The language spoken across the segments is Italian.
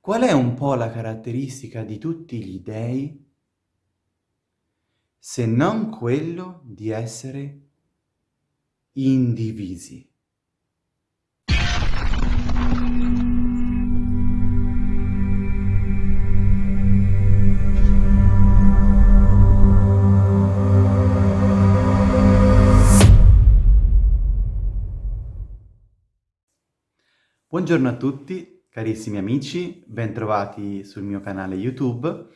Qual è un po' la caratteristica di tutti gli dei? Se non quello di essere indivisi. Buongiorno a tutti, carissimi amici, bentrovati sul mio canale YouTube.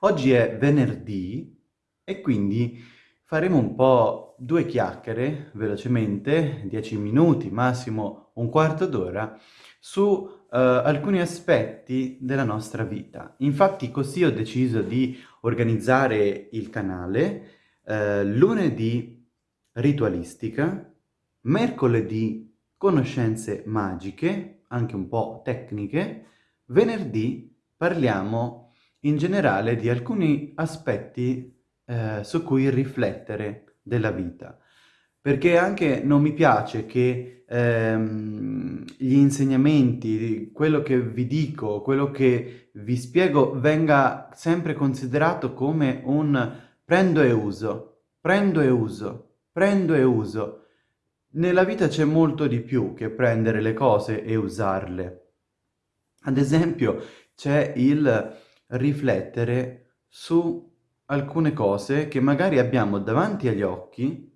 Oggi è venerdì e quindi faremo un po' due chiacchiere, velocemente, 10 minuti, massimo un quarto d'ora, su uh, alcuni aspetti della nostra vita. Infatti così ho deciso di organizzare il canale uh, lunedì ritualistica, mercoledì conoscenze magiche, anche un po' tecniche, venerdì parliamo in generale di alcuni aspetti eh, su cui riflettere della vita. Perché anche non mi piace che ehm, gli insegnamenti, quello che vi dico, quello che vi spiego venga sempre considerato come un prendo e uso, prendo e uso, prendo e uso. Nella vita c'è molto di più che prendere le cose e usarle. Ad esempio c'è il riflettere su alcune cose che magari abbiamo davanti agli occhi,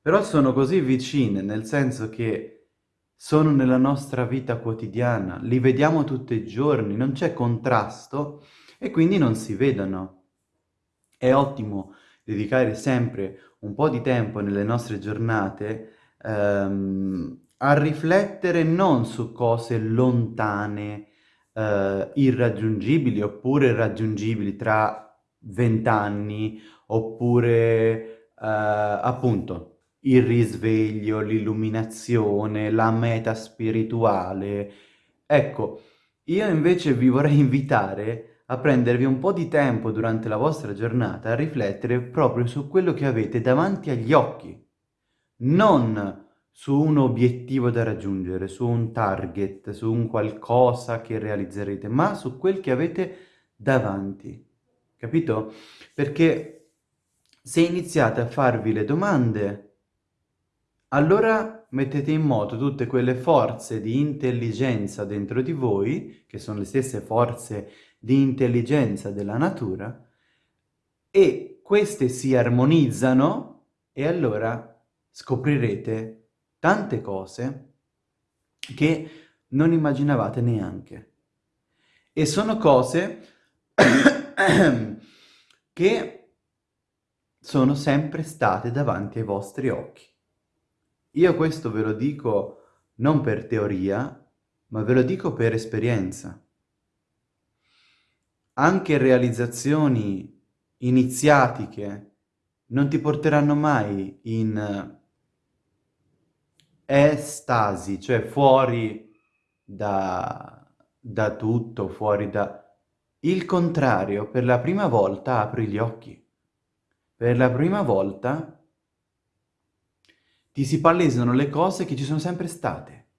però sono così vicine, nel senso che sono nella nostra vita quotidiana, li vediamo tutti i giorni, non c'è contrasto e quindi non si vedono. È ottimo dedicare sempre un po' di tempo nelle nostre giornate ehm, a riflettere non su cose lontane, eh, irraggiungibili oppure raggiungibili tra vent'anni, oppure eh, appunto il risveglio, l'illuminazione, la meta spirituale. Ecco, io invece vi vorrei invitare a prendervi un po' di tempo durante la vostra giornata a riflettere proprio su quello che avete davanti agli occhi non su un obiettivo da raggiungere, su un target, su un qualcosa che realizzerete, ma su quel che avete davanti. Capito? Perché se iniziate a farvi le domande, allora mettete in moto tutte quelle forze di intelligenza dentro di voi, che sono le stesse forze di intelligenza della natura, e queste si armonizzano e allora scoprirete tante cose che non immaginavate neanche. E sono cose che sono sempre state davanti ai vostri occhi. Io questo ve lo dico non per teoria, ma ve lo dico per esperienza. Anche realizzazioni iniziatiche non ti porteranno mai in estasi, cioè fuori da, da tutto, fuori da... Il contrario, per la prima volta apri gli occhi. Per la prima volta ti si palesano le cose che ci sono sempre state.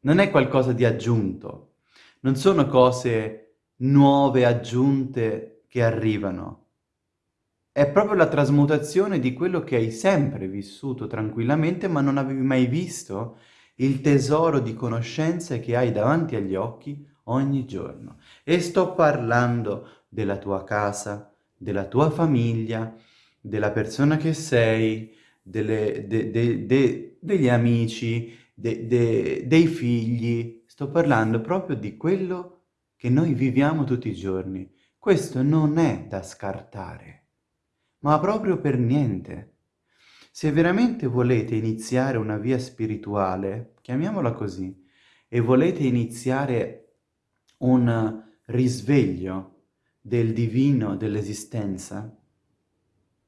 Non è qualcosa di aggiunto. Non sono cose nuove, aggiunte, che arrivano. È proprio la trasmutazione di quello che hai sempre vissuto tranquillamente ma non avevi mai visto il tesoro di conoscenze che hai davanti agli occhi ogni giorno. E sto parlando della tua casa, della tua famiglia, della persona che sei, delle, de, de, de, degli amici, dei figli. Sto parlando proprio di quello che noi viviamo tutti i giorni. Questo non è da scartare ma proprio per niente. Se veramente volete iniziare una via spirituale, chiamiamola così, e volete iniziare un risveglio del divino dell'esistenza,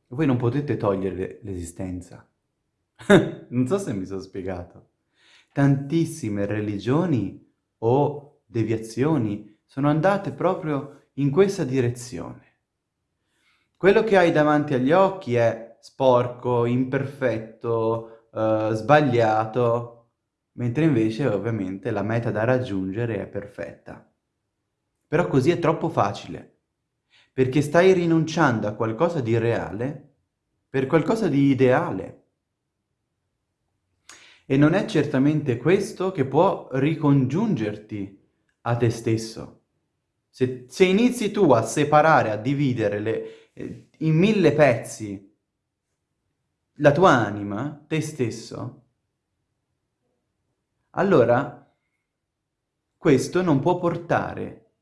voi non potete togliere l'esistenza. non so se mi sono spiegato. Tantissime religioni o deviazioni sono andate proprio in questa direzione. Quello che hai davanti agli occhi è sporco, imperfetto, eh, sbagliato, mentre invece ovviamente la meta da raggiungere è perfetta. Però così è troppo facile, perché stai rinunciando a qualcosa di reale per qualcosa di ideale. E non è certamente questo che può ricongiungerti a te stesso. Se, se inizi tu a separare, a dividere le, in mille pezzi la tua anima, te stesso, allora questo non può portare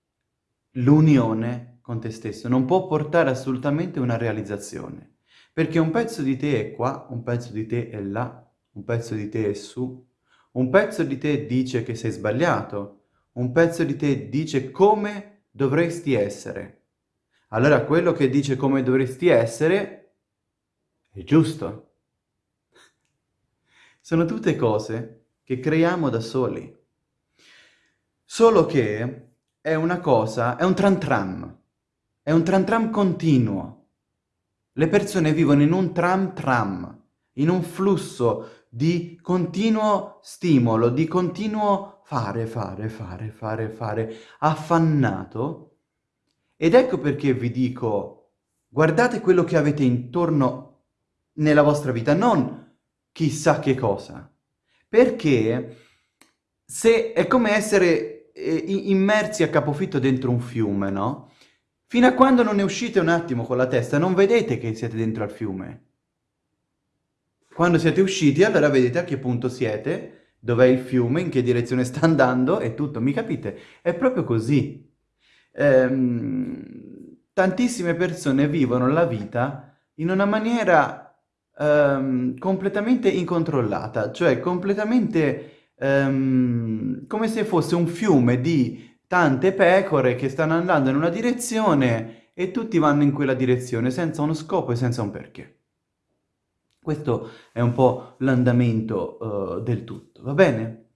l'unione con te stesso, non può portare assolutamente una realizzazione, perché un pezzo di te è qua, un pezzo di te è là, un pezzo di te è su, un pezzo di te dice che sei sbagliato, un pezzo di te dice come dovresti essere. Allora quello che dice come dovresti essere è giusto. Sono tutte cose che creiamo da soli. Solo che è una cosa, è un tram tram, è un tram tram continuo. Le persone vivono in un tram tram, in un flusso di continuo stimolo, di continuo fare, fare, fare, fare, fare, affannato. Ed ecco perché vi dico, guardate quello che avete intorno nella vostra vita, non chissà che cosa. Perché se è come essere eh, immersi a capofitto dentro un fiume, no? Fino a quando non ne uscite un attimo con la testa, non vedete che siete dentro al fiume. Quando siete usciti, allora vedete a che punto siete dov'è il fiume, in che direzione sta andando e tutto, mi capite? È proprio così. Ehm, tantissime persone vivono la vita in una maniera ehm, completamente incontrollata, cioè completamente ehm, come se fosse un fiume di tante pecore che stanno andando in una direzione e tutti vanno in quella direzione senza uno scopo e senza un perché. Questo è un po' l'andamento uh, del tutto, va bene?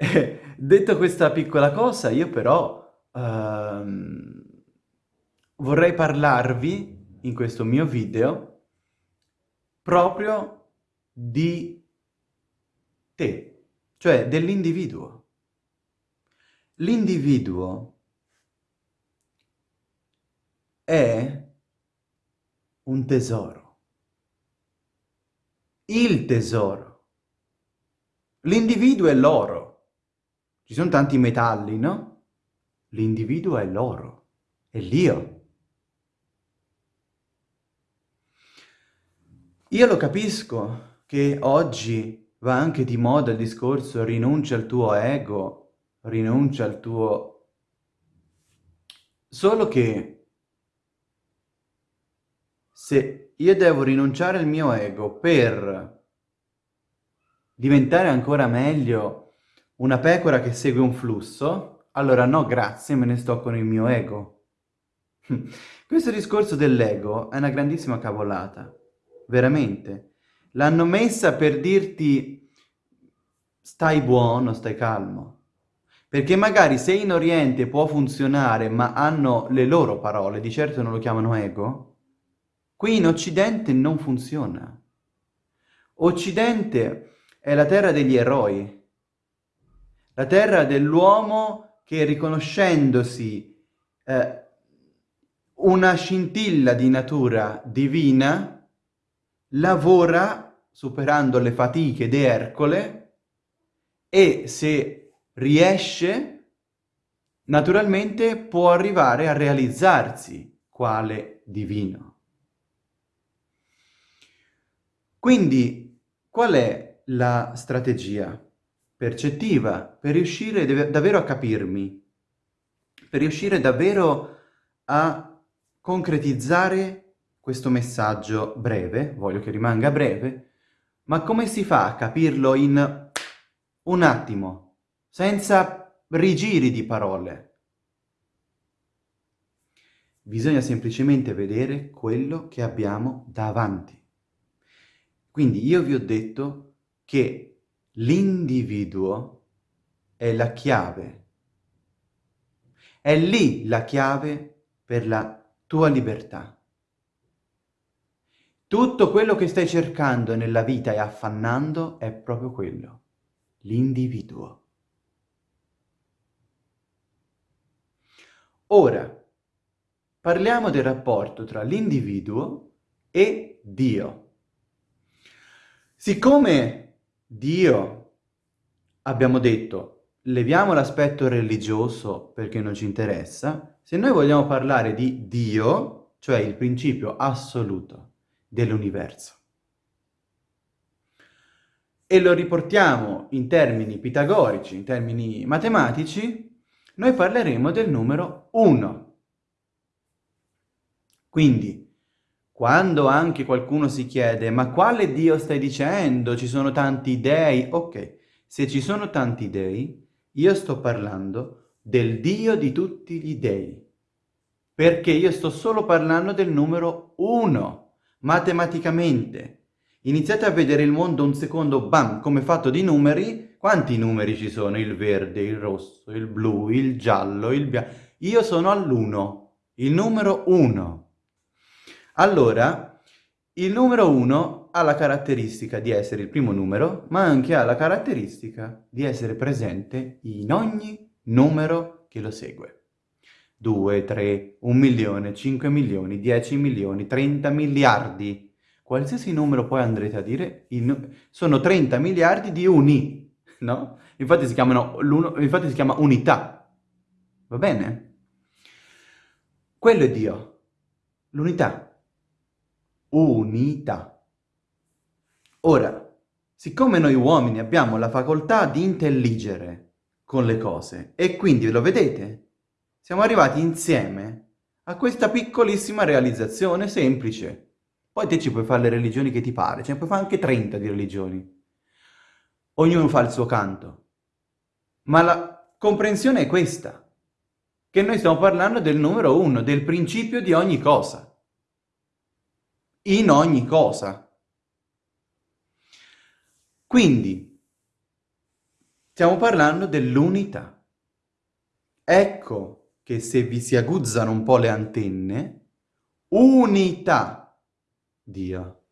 Eh, detto questa piccola cosa, io però uh, vorrei parlarvi in questo mio video proprio di te, cioè dell'individuo. L'individuo è un tesoro il tesoro. L'individuo è l'oro. Ci sono tanti metalli, no? L'individuo è l'oro, è l'io. Io lo capisco che oggi va anche di moda il discorso rinuncia al tuo ego, rinuncia al tuo... Solo che se io devo rinunciare al mio ego per diventare ancora meglio una pecora che segue un flusso, allora no grazie, me ne sto con il mio ego. Questo discorso dell'ego è una grandissima cavolata, veramente. L'hanno messa per dirti stai buono, stai calmo. Perché magari se in Oriente può funzionare, ma hanno le loro parole, di certo non lo chiamano ego, Qui in Occidente non funziona. Occidente è la terra degli eroi, la terra dell'uomo che riconoscendosi eh, una scintilla di natura divina, lavora superando le fatiche di Ercole e se riesce, naturalmente può arrivare a realizzarsi quale divino. Quindi qual è la strategia percettiva per riuscire davvero a capirmi, per riuscire davvero a concretizzare questo messaggio breve, voglio che rimanga breve, ma come si fa a capirlo in un attimo, senza rigiri di parole? Bisogna semplicemente vedere quello che abbiamo davanti. Quindi io vi ho detto che l'individuo è la chiave. È lì la chiave per la tua libertà. Tutto quello che stai cercando nella vita e affannando è proprio quello, l'individuo. Ora, parliamo del rapporto tra l'individuo e Dio. Siccome Dio, abbiamo detto, leviamo l'aspetto religioso perché non ci interessa, se noi vogliamo parlare di Dio, cioè il principio assoluto dell'universo, e lo riportiamo in termini pitagorici, in termini matematici, noi parleremo del numero 1. Quindi, quando anche qualcuno si chiede ma quale Dio stai dicendo? Ci sono tanti dei? Ok, se ci sono tanti dei, io sto parlando del Dio di tutti gli dei. Perché io sto solo parlando del numero 1, matematicamente. Iniziate a vedere il mondo un secondo, bam, come fatto di numeri. Quanti numeri ci sono? Il verde, il rosso, il blu, il giallo, il bianco. Io sono all'uno, il numero 1. Allora, il numero 1 ha la caratteristica di essere il primo numero, ma anche ha la caratteristica di essere presente in ogni numero che lo segue. 2, 3, 1 milione, 5 milioni, 10 milioni, 30 miliardi qualsiasi numero poi andrete a dire, sono 30 miliardi di uni, no? Infatti si, infatti si chiama unità, va bene? Quello è Dio, l'unità, unità. Ora, siccome noi uomini abbiamo la facoltà di intelligere con le cose, e quindi lo vedete, siamo arrivati insieme a questa piccolissima realizzazione semplice, poi te ci puoi fare le religioni che ti pare, ce ne puoi fare anche 30 di religioni. Ognuno fa il suo canto. Ma la comprensione è questa, che noi stiamo parlando del numero uno, del principio di ogni cosa. In ogni cosa. Quindi, stiamo parlando dell'unità. Ecco che se vi si aguzzano un po' le antenne, unità Dio.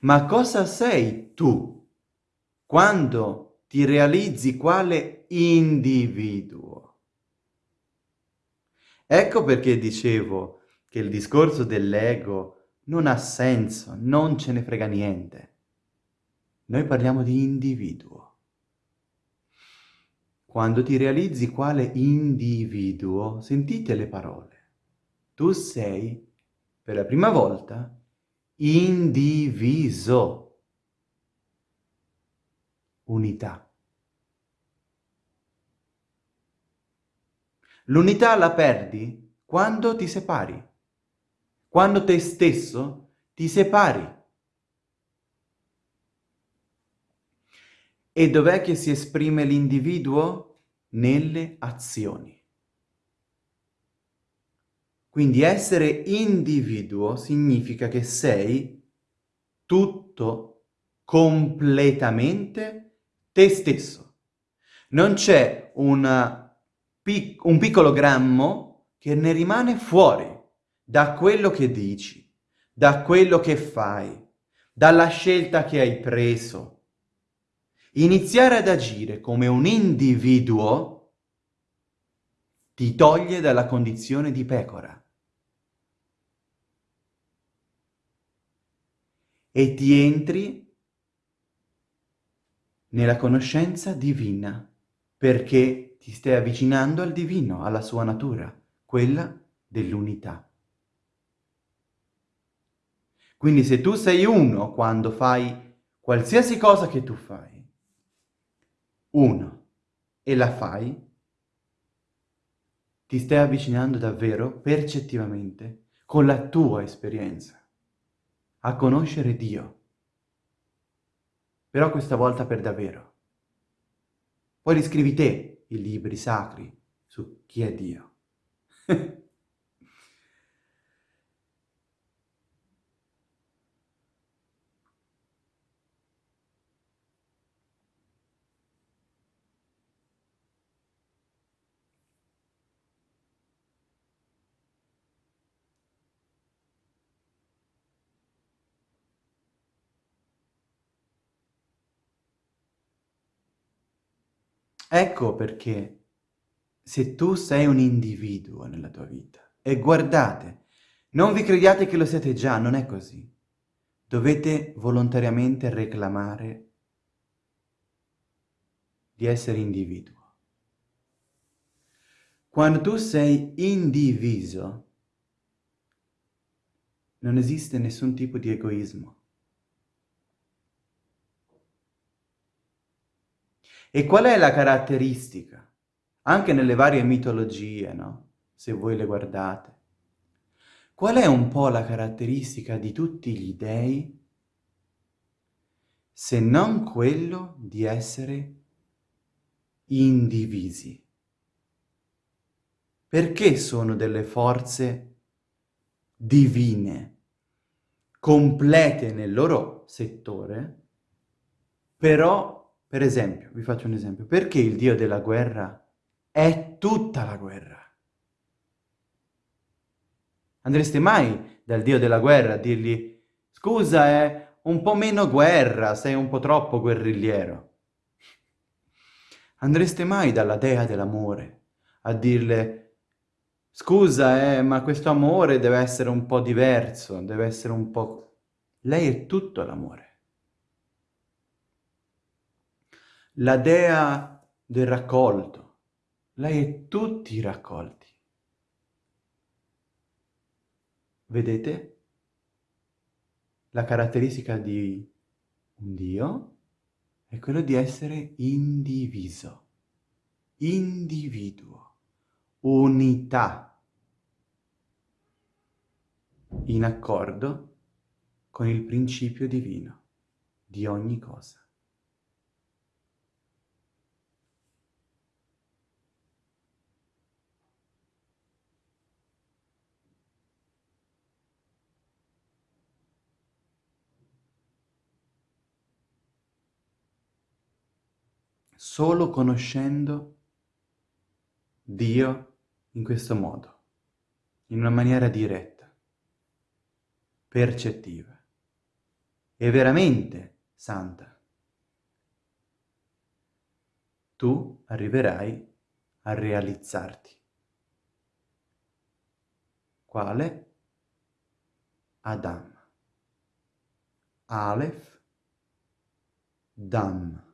Ma cosa sei tu quando ti realizzi quale individuo? Ecco perché dicevo che il discorso dell'ego non ha senso, non ce ne frega niente. Noi parliamo di individuo. Quando ti realizzi quale individuo, sentite le parole. Tu sei per la prima volta, indiviso. Unità. L'unità la perdi quando ti separi, quando te stesso ti separi. E dov'è che si esprime l'individuo? Nelle azioni. Quindi essere individuo significa che sei tutto, completamente te stesso. Non c'è un piccolo grammo che ne rimane fuori da quello che dici, da quello che fai, dalla scelta che hai preso. Iniziare ad agire come un individuo ti toglie dalla condizione di pecora. e ti entri nella conoscenza divina, perché ti stai avvicinando al divino, alla sua natura, quella dell'unità. Quindi se tu sei uno quando fai qualsiasi cosa che tu fai, uno, e la fai, ti stai avvicinando davvero, percettivamente, con la tua esperienza a conoscere Dio. Però questa volta per davvero. Poi riscrivi te i libri sacri su chi è Dio. Ecco perché se tu sei un individuo nella tua vita, e guardate, non vi crediate che lo siete già, non è così. Dovete volontariamente reclamare di essere individuo. Quando tu sei indiviso, non esiste nessun tipo di egoismo. E qual è la caratteristica? Anche nelle varie mitologie, no? Se voi le guardate. Qual è un po' la caratteristica di tutti gli dei? Se non quello di essere indivisi. Perché sono delle forze divine, complete nel loro settore, però per esempio, vi faccio un esempio, perché il dio della guerra è tutta la guerra? Andreste mai dal dio della guerra a dirgli scusa, è un po' meno guerra, sei un po' troppo guerrigliero. Andreste mai dalla dea dell'amore a dirle scusa, eh, ma questo amore deve essere un po' diverso, deve essere un po'... Lei è tutto l'amore. La dea del raccolto. Lei è tutti i raccolti. Vedete? La caratteristica di un Dio è quello di essere indiviso, individuo, unità, in accordo con il principio divino di ogni cosa. Solo conoscendo Dio in questo modo, in una maniera diretta, percettiva e veramente santa. Tu arriverai a realizzarti. Quale? Adam. Aleph, Dam.